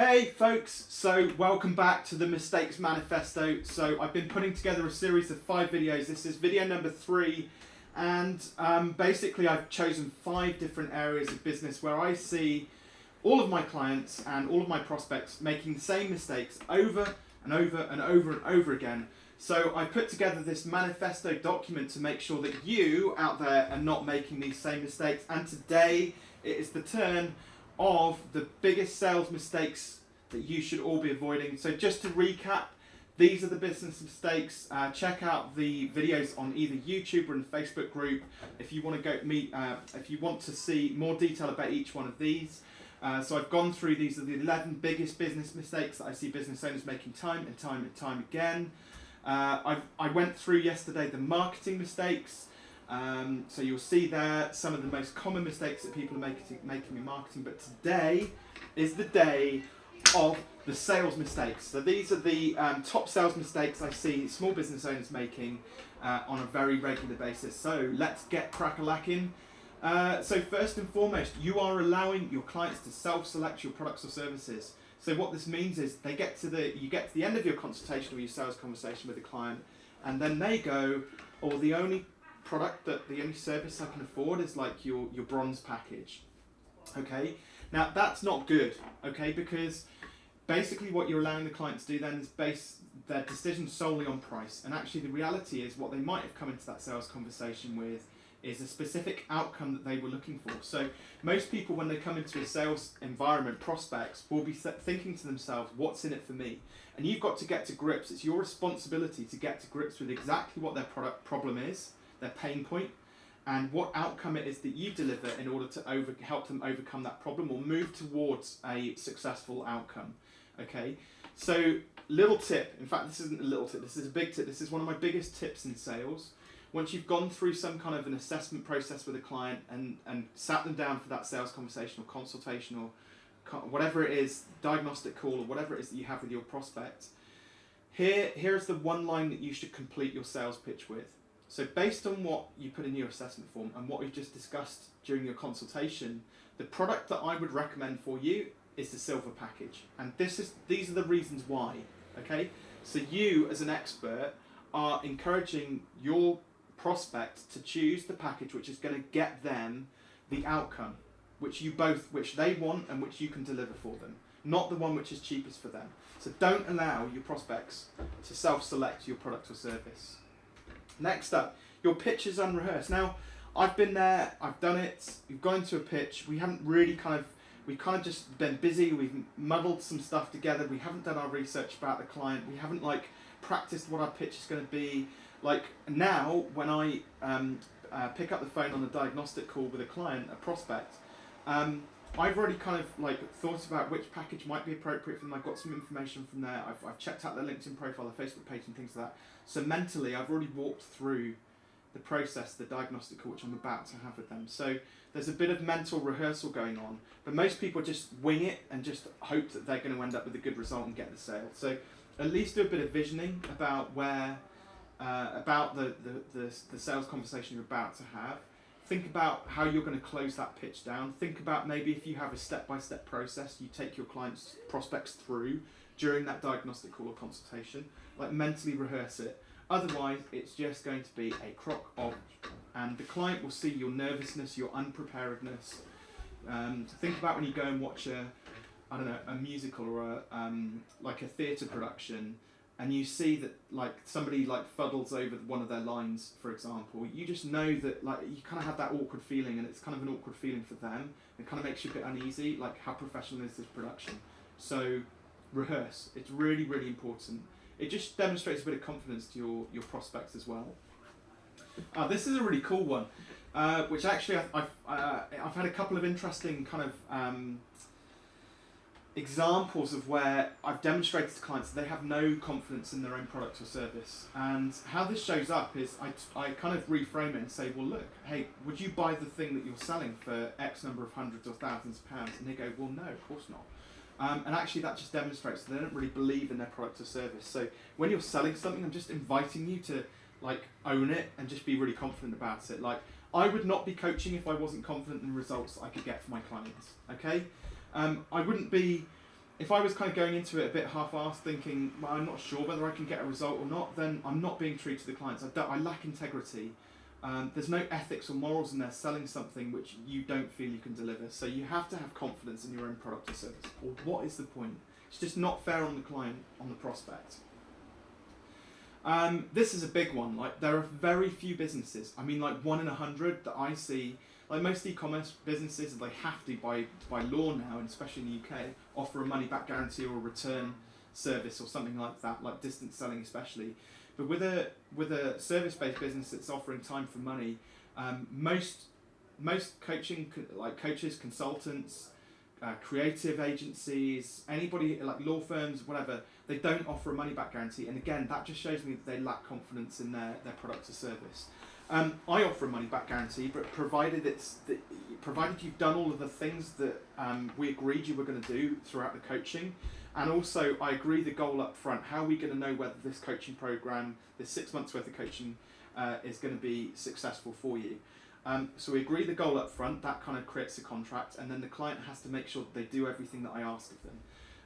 Hey folks, so welcome back to the Mistakes Manifesto. So I've been putting together a series of five videos. This is video number three and um, basically I've chosen five different areas of business where I see all of my clients and all of my prospects making the same mistakes over and over and over and over again. So I put together this manifesto document to make sure that you out there are not making these same mistakes and today it is the turn of the biggest sales mistakes that you should all be avoiding. So just to recap, these are the business mistakes. Uh, check out the videos on either YouTube or in the Facebook group if you want to go meet. Uh, if you want to see more detail about each one of these. Uh, so I've gone through these are the 11 biggest business mistakes that I see business owners making time and time and time again. Uh, i went through yesterday the marketing mistakes. Um, so you'll see there some of the most common mistakes that people are making, making in marketing, but today is the day of the sales mistakes. So these are the um, top sales mistakes I see small business owners making uh, on a very regular basis. So let's get crack-a-lacking. Uh, so first and foremost, you are allowing your clients to self-select your products or services. So what this means is they get to the you get to the end of your consultation or your sales conversation with the client, and then they go, "Oh, the only product that the only service I can afford is like your, your bronze package. Okay, now that's not good, okay, because basically what you're allowing the client to do then is base their decision solely on price. And actually the reality is what they might have come into that sales conversation with is a specific outcome that they were looking for. So most people when they come into a sales environment, prospects, will be thinking to themselves, what's in it for me? And you've got to get to grips. It's your responsibility to get to grips with exactly what their product problem is their pain point, and what outcome it is that you deliver in order to over, help them overcome that problem or move towards a successful outcome. Okay, so little tip, in fact this isn't a little tip, this is a big tip, this is one of my biggest tips in sales. Once you've gone through some kind of an assessment process with a client and, and sat them down for that sales conversation or consultation or whatever it is, diagnostic call or whatever it is that you have with your prospect, here, here is the one line that you should complete your sales pitch with. So based on what you put in your assessment form and what we've just discussed during your consultation, the product that I would recommend for you is the silver package. And this is these are the reasons why. Okay? So you as an expert are encouraging your prospect to choose the package which is going to get them the outcome which you both which they want and which you can deliver for them not the one which is cheapest for them so don't allow your prospects to self-select your product or service Next up, your pitch is unrehearsed. Now, I've been there, I've done it, we've gone to a pitch, we haven't really kind of, we've kind of just been busy, we've muddled some stuff together, we haven't done our research about the client, we haven't like practiced what our pitch is going to be. Like now, when I um, uh, pick up the phone on a diagnostic call with a client, a prospect, um, I've already kind of like thought about which package might be appropriate for them. I've got some information from there. I've, I've checked out their LinkedIn profile, their Facebook page and things like that. So mentally, I've already walked through the process, the diagnostic which I'm about to have with them. So there's a bit of mental rehearsal going on, but most people just wing it and just hope that they're going to end up with a good result and get the sale. So at least do a bit of visioning about where, uh, about the, the, the, the sales conversation you're about to have. Think about how you're going to close that pitch down. Think about maybe if you have a step-by-step -step process you take your clients' prospects through during that diagnostic call or consultation like mentally rehearse it. Otherwise, it's just going to be a crock of, and the client will see your nervousness, your unpreparedness. Um, think about when you go and watch a, I don't know, a musical or a, um, like a theatre production, and you see that like somebody like fuddles over one of their lines, for example. You just know that like you kind of have that awkward feeling, and it's kind of an awkward feeling for them. It kind of makes you a bit uneasy. Like how professional is this production? So rehearse. It's really really important it just demonstrates a bit of confidence to your, your prospects as well. Uh, this is a really cool one, uh, which actually I've, I've, uh, I've, had a couple of interesting kind of um, examples of where I've demonstrated to clients that they have no confidence in their own product or service. And how this shows up is I, I kind of reframe it and say, well, look, hey, would you buy the thing that you're selling for X number of hundreds or thousands of pounds? And they go, well, no, of course not. Um, and actually that just demonstrates that they don't really believe in their product or service. So when you're selling something, I'm just inviting you to like own it and just be really confident about it. Like I would not be coaching if I wasn't confident in the results I could get for my clients. Okay, um, I wouldn't be if I was kind of going into it a bit half-assed, thinking, well, I'm not sure whether I can get a result or not, then I'm not being true to the clients. I, I lack integrity. Um, there's no ethics or morals in there selling something which you don't feel you can deliver. So you have to have confidence in your own product or service. Or what is the point? It's just not fair on the client, on the prospect. Um, this is a big one. Like there are very few businesses. I mean, like one in a hundred that I see. Like most e-commerce businesses, they have to by by law now, and especially in the UK, offer a money back guarantee or a return service or something like that, like distance selling especially. But with a with a service based business that's offering time for money, um, most most coaching like coaches, consultants, uh, creative agencies, anybody like law firms, whatever, they don't offer a money back guarantee. And again, that just shows me that they lack confidence in their, their product or service. Um, I offer a money back guarantee, but provided it's the, provided you've done all of the things that um, we agreed you were going to do throughout the coaching, and also I agree the goal up front. How are we going to know whether this coaching program, this six months worth of coaching, uh, is going to be successful for you? Um, so we agree the goal up front, that kind of creates a contract, and then the client has to make sure that they do everything that I ask of them.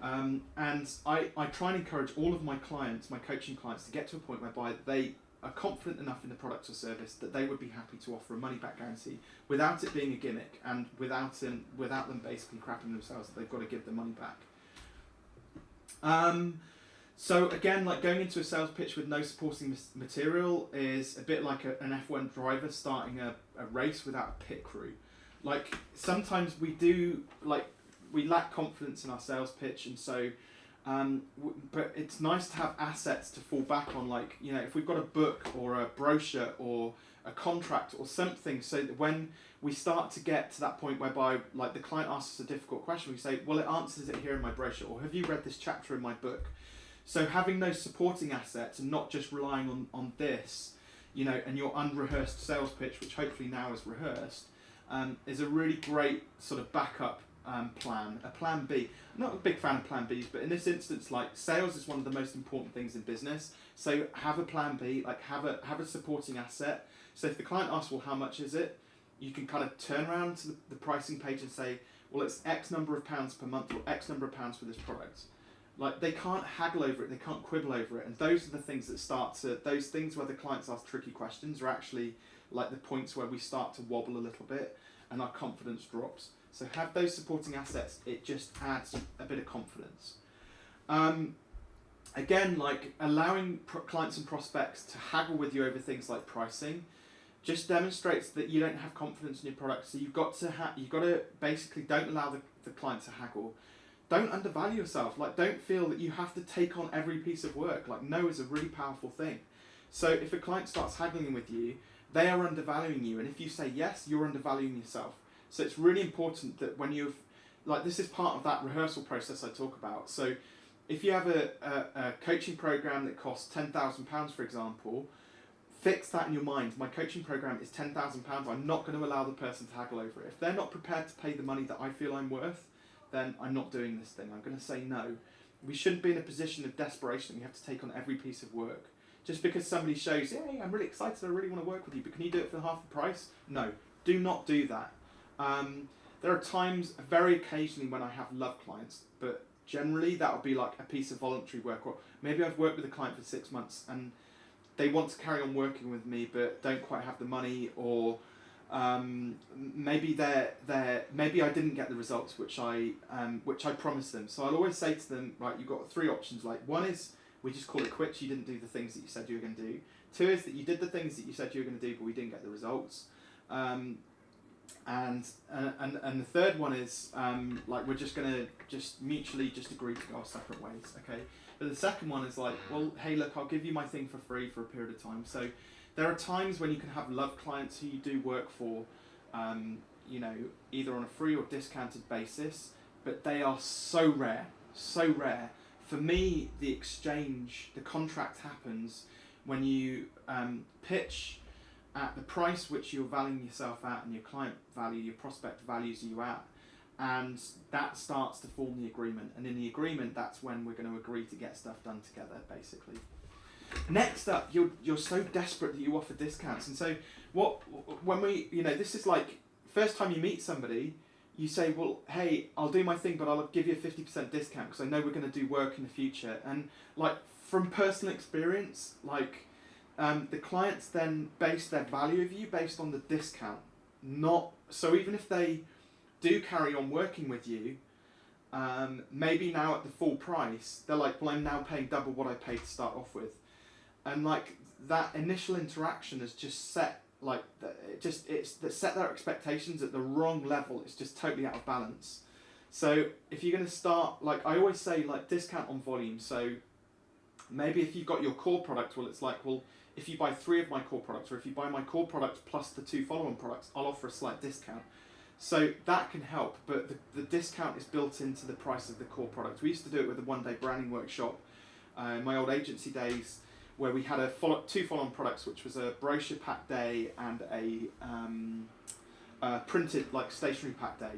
Um, and I, I try and encourage all of my clients, my coaching clients, to get to a point whereby they are confident enough in the product or service that they would be happy to offer a money back guarantee without it being a gimmick and without, them, without them basically crapping themselves that they've got to give the money back. Um, so again, like going into a sales pitch with no supporting material is a bit like a, an F1 driver starting a, a race without a pit crew. Like sometimes we do, like we lack confidence in our sales pitch, and so, um, but it's nice to have assets to fall back on. Like you know, if we've got a book or a brochure or a contract or something, so that when we start to get to that point whereby like the client asks us a difficult question, we say, well, it answers it here in my brochure, or have you read this chapter in my book? So having those supporting assets and not just relying on, on this, you know, and your unrehearsed sales pitch, which hopefully now is rehearsed, um, is a really great sort of backup um, plan, a plan B. I'm not a big fan of plan Bs, but in this instance, like sales is one of the most important things in business. So have a plan B, like have a have a supporting asset. So if the client asks, well, how much is it? You can kind of turn around to the, the pricing page and say, well, it's X number of pounds per month or X number of pounds for this product. Like they can't haggle over it, they can't quibble over it, and those are the things that start to those things where the clients ask tricky questions are actually like the points where we start to wobble a little bit and our confidence drops. So have those supporting assets. It just adds a bit of confidence. Um, again, like allowing clients and prospects to haggle with you over things like pricing, just demonstrates that you don't have confidence in your product. So you've got to you've got to basically don't allow the, the client to haggle don't undervalue yourself. Like, don't feel that you have to take on every piece of work. Like, no is a really powerful thing. So if a client starts haggling with you, they are undervaluing you. And if you say yes, you're undervaluing yourself. So it's really important that when you've, like, this is part of that rehearsal process I talk about. So if you have a, a, a coaching program that costs £10,000, for example, fix that in your mind. My coaching program is £10,000. I'm not going to allow the person to haggle over it. If they're not prepared to pay the money that I feel I'm worth, then I'm not doing this thing. I'm going to say no. We shouldn't be in a position of desperation we have to take on every piece of work. Just because somebody shows, hey, I'm really excited, I really want to work with you, but can you do it for half the price? No, do not do that. Um, there are times, very occasionally, when I have love clients, but generally that would be like a piece of voluntary work, or maybe I've worked with a client for six months and they want to carry on working with me, but don't quite have the money, or um, maybe they're, they're, maybe I didn't get the results which I um, which I promised them. So I'll always say to them, right, you've got three options. Like one is we just call it quits. You didn't do the things that you said you were going to do. Two is that you did the things that you said you were going to do, but we didn't get the results. Um, and, uh, and and the third one is um, like we're just going to just mutually just agree to go our separate ways. Okay. But the second one is like, well, hey, look, I'll give you my thing for free for a period of time. So there are times when you can have love clients who you do work for, um, you know, either on a free or discounted basis, but they are so rare, so rare. For me, the exchange, the contract happens when you um, pitch at the price which you're valuing yourself at and your client value, your prospect values you at, and that starts to form the agreement. And in the agreement, that's when we're going to agree to get stuff done together, basically. Next up, you're you're so desperate that you offer discounts, and so what when we you know this is like first time you meet somebody, you say, well, hey, I'll do my thing, but I'll give you a 50% discount because I know we're going to do work in the future. And like from personal experience, like um, the clients then base their value of you based on the discount. Not so even if they do carry on working with you, um, maybe now at the full price, they're like, well, I'm now paying double what I paid to start off with, and like that initial interaction has just set like it just it's that set their expectations at the wrong level. It's just totally out of balance. So if you're going to start, like I always say, like discount on volume. So maybe if you've got your core product, well, it's like, well, if you buy three of my core products, or if you buy my core product plus the two follow-on products, I'll offer a slight discount. So that can help, but the, the discount is built into the price of the core product. We used to do it with a one-day branding workshop uh, in my old agency days where we had a follow, two follow-on products, which was a brochure pack day and a, um, a printed like stationery pack day.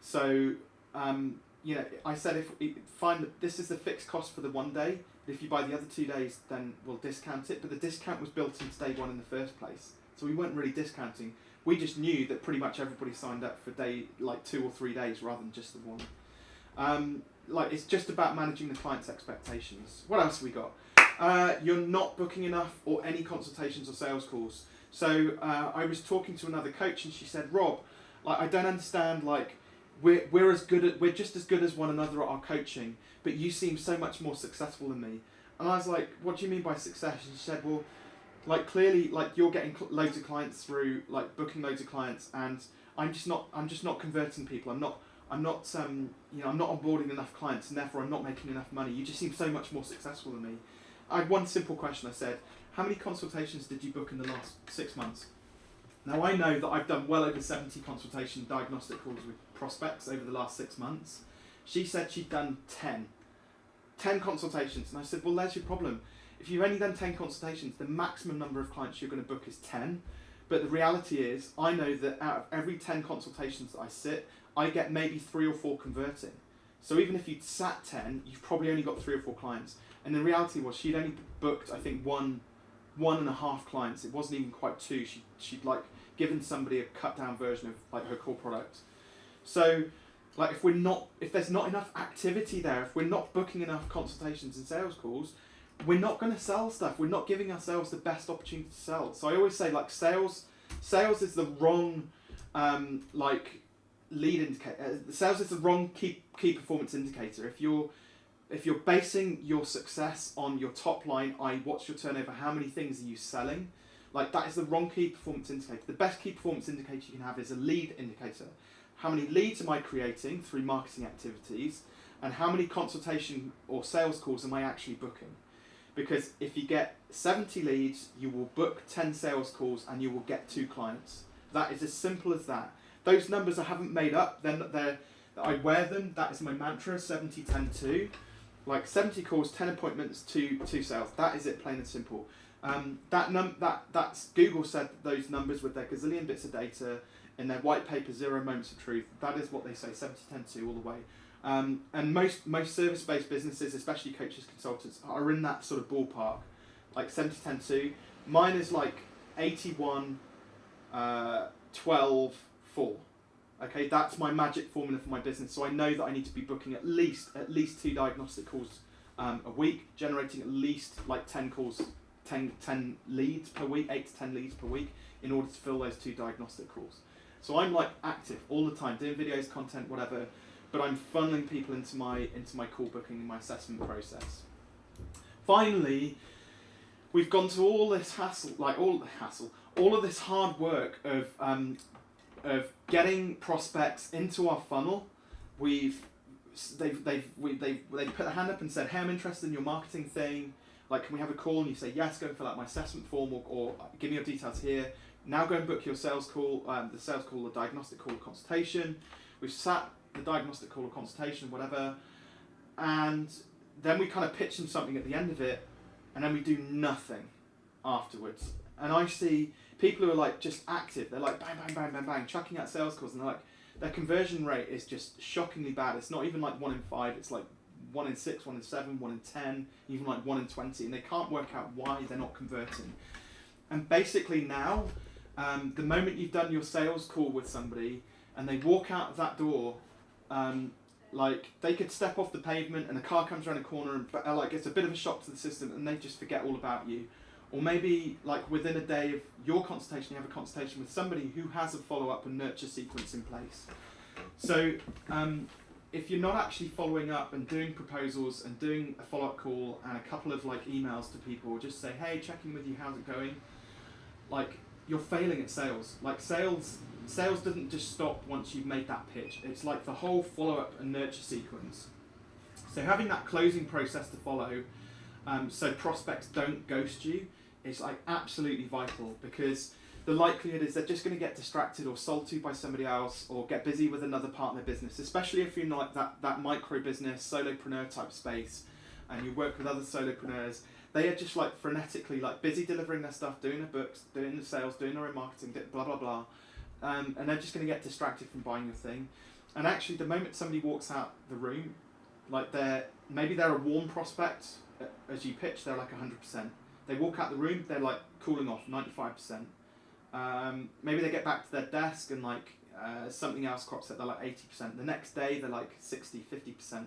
So um, you know, I said if find that this is the fixed cost for the one day. If you buy the other two days, then we'll discount it. But the discount was built into day one in the first place, so we weren't really discounting. We just knew that pretty much everybody signed up for day like two or three days rather than just the one. Um, like it's just about managing the client's expectations. What else we got? Uh, you're not booking enough or any consultations or sales calls. So uh, I was talking to another coach and she said, Rob, like I don't understand like we're, we're as good at we're just as good as one another at our coaching, but you seem so much more successful than me. And I was like, what do you mean by success? And she said, well, like clearly like you're getting loads of clients through like booking loads of clients and I'm just not I'm just not converting people. I'm not I'm not um, you know I'm not onboarding enough clients and therefore I'm not making enough money. You just seem so much more successful than me. I had one simple question. I said, how many consultations did you book in the last six months? Now I know that I've done well over 70 consultation diagnostic calls with prospects over the last six months. She said she'd done 10. 10 consultations. And I said, well, there's your problem. If you've only done 10 consultations, the maximum number of clients you're going to book is 10. But the reality is, I know that out of every 10 consultations that I sit, I get maybe three or four converting. So even if you'd sat 10, you've probably only got three or four clients. And the reality was she'd only booked, I think, one, one and a half clients. It wasn't even quite two. She, she'd like given somebody a cut down version of like her core product. So like if we're not, if there's not enough activity there, if we're not booking enough consultations and sales calls, we're not going to sell stuff. We're not giving ourselves the best opportunity to sell. So I always say like sales, sales is the wrong, um, like lead indicator. Uh, sales is the wrong key key performance indicator. If you're if you're basing your success on your top line, i.e., what's your turnover, how many things are you selling, like that is the wrong key performance indicator. The best key performance indicator you can have is a lead indicator. How many leads am I creating through marketing activities, and how many consultation or sales calls am I actually booking? Because if you get 70 leads, you will book 10 sales calls and you will get two clients. That is as simple as that. Those numbers I haven't made up, then they're, I wear them, that is my mantra, 70, 10, 2. Like 70 calls, 10 appointments, two, two sales. That is it, plain and simple. Um, that num that that's Google said those numbers with their gazillion bits of data in their white paper, Zero Moments of Truth. That is what they say, 70, 10, 2 all the way. Um, and most most service based businesses, especially coaches, consultants, are in that sort of ballpark, like 70, 10, 2. Mine is like 81, uh, 12, 4. Okay, that's my magic formula for my business. So I know that I need to be booking at least at least two diagnostic calls um, a week, generating at least like 10 calls, 10, 10 leads per week, 8 to 10 leads per week in order to fill those two diagnostic calls. So I'm like active all the time, doing videos, content, whatever, but I'm funneling people into my into my call booking my assessment process. Finally, we've gone to all this hassle, like all the hassle, all of this hard work of um, of getting prospects into our funnel, we've they've they've we, they they put their hand up and said, "Hey, I'm interested in your marketing thing. Like, can we have a call?" And you say, "Yes, go and fill out my assessment form, or, or give me your details here." Now go and book your sales call, um, the sales call, the diagnostic call, consultation. We've sat the diagnostic call or consultation, whatever, and then we kind of pitch them something at the end of it, and then we do nothing afterwards. And I see people who are like just active. They're like bang, bang, bang, bang, bang, chucking out sales calls, and they're like their conversion rate is just shockingly bad. It's not even like one in five. It's like one in six, one in seven, one in ten, even like one in twenty, and they can't work out why they're not converting. And basically now, um, the moment you've done your sales call with somebody, and they walk out of that door, um, like they could step off the pavement and a car comes around a corner and like it's a bit of a shock to the system and they just forget all about you. Or maybe like within a day of your consultation, you have a consultation with somebody who has a follow up and nurture sequence in place. So um, if you're not actually following up and doing proposals and doing a follow up call and a couple of like emails to people, just say, hey, checking with you, how's it going? Like you're failing at sales. Like sales, sales doesn't just stop once you've made that pitch. It's like the whole follow up and nurture sequence. So having that closing process to follow, um, so prospects don't ghost you, is like absolutely vital because the likelihood is they're just going to get distracted or sold to by somebody else or get busy with another part of their business, especially if you're in like that, that micro business, solopreneur type space and you work with other solopreneurs. They are just like frenetically like busy delivering their stuff, doing their books, doing the sales, doing their own marketing, blah blah blah, um, and they're just going to get distracted from buying your thing. And actually, the moment somebody walks out the room, like they're maybe they're a warm prospect uh, as you pitch, they're like hundred percent. They walk out the room, they're like cooling off ninety five percent um, maybe they get back to their desk and like uh, something else crops up, they're like 80%. The next day they're like 60, 50%.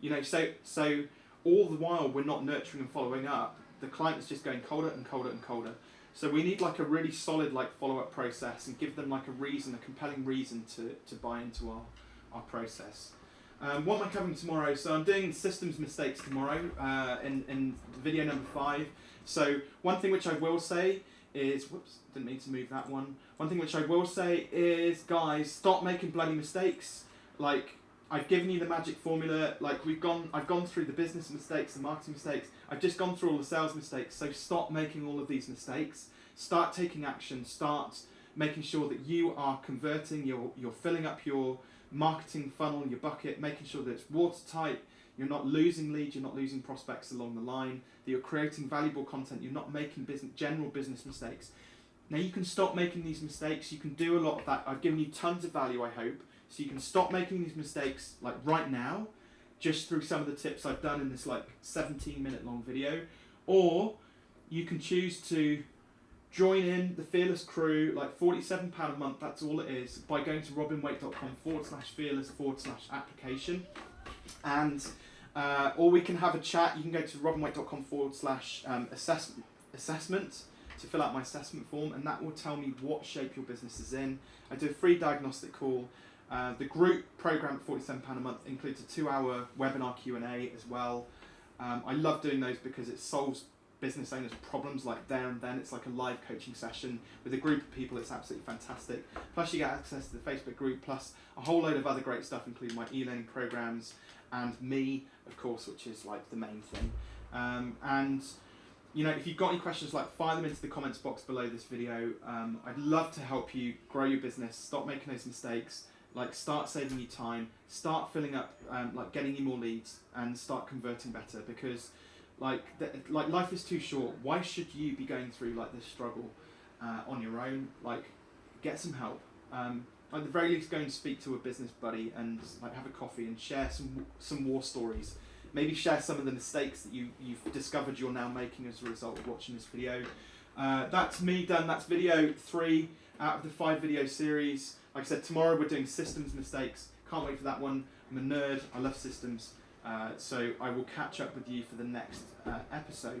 You know, so, so all the while we're not nurturing and following up, the client is just going colder and colder and colder. So we need like a really solid like follow-up process and give them like a reason, a compelling reason to, to buy into our, our process. Um, what am I covering tomorrow? So I'm doing systems mistakes tomorrow uh, in, in video number five. So one thing which I will say is, whoops, didn't mean to move that one. One thing which I will say is, guys, stop making bloody mistakes. Like, I've given you the magic formula. Like, we've gone, I've gone through the business mistakes, the marketing mistakes. I've just gone through all the sales mistakes. So stop making all of these mistakes. Start taking action. Start making sure that you are converting. You're you're filling up your marketing funnel, your bucket, making sure that it's watertight you're not losing leads, you're not losing prospects along the line, that you're creating valuable content, you're not making business, general business mistakes. Now you can stop making these mistakes, you can do a lot of that. I've given you tons of value, I hope. So you can stop making these mistakes like right now, just through some of the tips I've done in this like 17 minute long video. Or you can choose to join in the Fearless crew, like £47 a month, that's all it is, by going to robinwaite.com forward slash fearless forward slash application. And uh, or we can have a chat. You can go to robinwaite.com forward slash um, assessment, assessment to fill out my assessment form, and that will tell me what shape your business is in. I do a free diagnostic call. Uh, the group program at £47 a month includes a two hour webinar Q&A as well. Um, I love doing those because it solves business owners problems like there and then. It's like a live coaching session with a group of people. It's absolutely fantastic. Plus you get access to the Facebook group, plus a whole load of other great stuff, including my e-learning programs and me, of course, which is like the main thing. Um, and you know, if you've got any questions, like fire them into the comments box below this video. Um, I'd love to help you grow your business, stop making those mistakes, like start saving you time, start filling up, um, like getting you more leads, and start converting better because like like life is too short. Why should you be going through like this struggle uh, on your own? Like, get some help. Um, at the very least, go and speak to a business buddy and like have a coffee and share some some war stories. Maybe share some of the mistakes that you you've discovered you're now making as a result of watching this video. Uh, that's me done. That's video three out of the five video series. Like I said, tomorrow we're doing systems mistakes. Can't wait for that one. I'm a nerd. I love systems. Uh, so I will catch up with you for the next uh, episode.